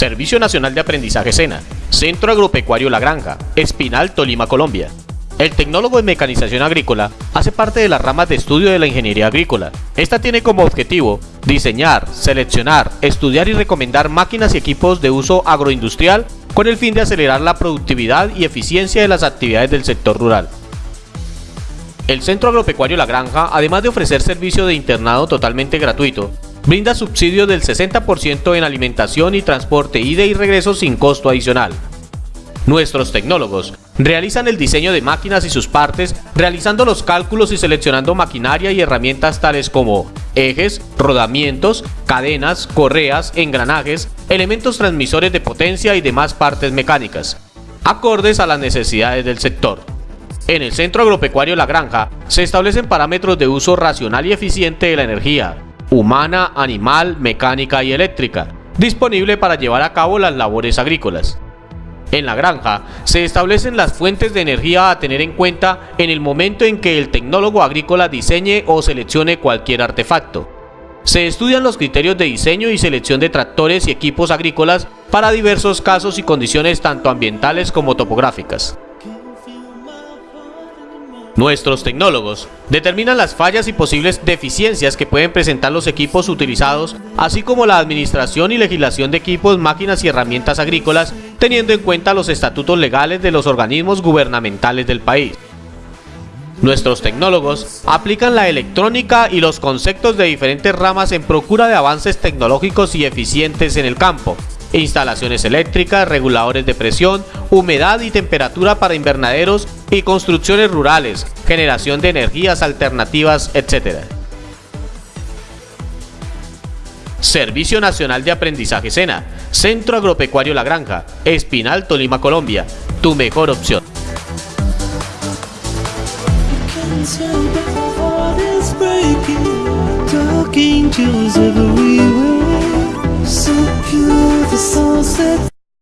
Servicio Nacional de Aprendizaje SENA, Centro Agropecuario La Granja, Espinal, Tolima, Colombia. El tecnólogo en mecanización agrícola hace parte de las ramas de estudio de la ingeniería agrícola. Esta tiene como objetivo diseñar, seleccionar, estudiar y recomendar máquinas y equipos de uso agroindustrial con el fin de acelerar la productividad y eficiencia de las actividades del sector rural. El Centro Agropecuario La Granja, además de ofrecer servicio de internado totalmente gratuito, Brinda subsidio del 60% en alimentación y transporte ida y regreso sin costo adicional. Nuestros tecnólogos realizan el diseño de máquinas y sus partes, realizando los cálculos y seleccionando maquinaria y herramientas tales como ejes, rodamientos, cadenas, correas, engranajes, elementos transmisores de potencia y demás partes mecánicas, acordes a las necesidades del sector. En el Centro Agropecuario La Granja se establecen parámetros de uso racional y eficiente de la energía, humana, animal, mecánica y eléctrica, disponible para llevar a cabo las labores agrícolas. En la granja se establecen las fuentes de energía a tener en cuenta en el momento en que el tecnólogo agrícola diseñe o seleccione cualquier artefacto. Se estudian los criterios de diseño y selección de tractores y equipos agrícolas para diversos casos y condiciones tanto ambientales como topográficas. Nuestros tecnólogos determinan las fallas y posibles deficiencias que pueden presentar los equipos utilizados, así como la administración y legislación de equipos, máquinas y herramientas agrícolas, teniendo en cuenta los estatutos legales de los organismos gubernamentales del país. Nuestros tecnólogos aplican la electrónica y los conceptos de diferentes ramas en procura de avances tecnológicos y eficientes en el campo, instalaciones eléctricas, reguladores de presión, humedad y temperatura para invernaderos y construcciones rurales, generación de energías alternativas, etc. Servicio Nacional de Aprendizaje SENA, Centro Agropecuario La Granja, Espinal, Tolima, Colombia, tu mejor opción. to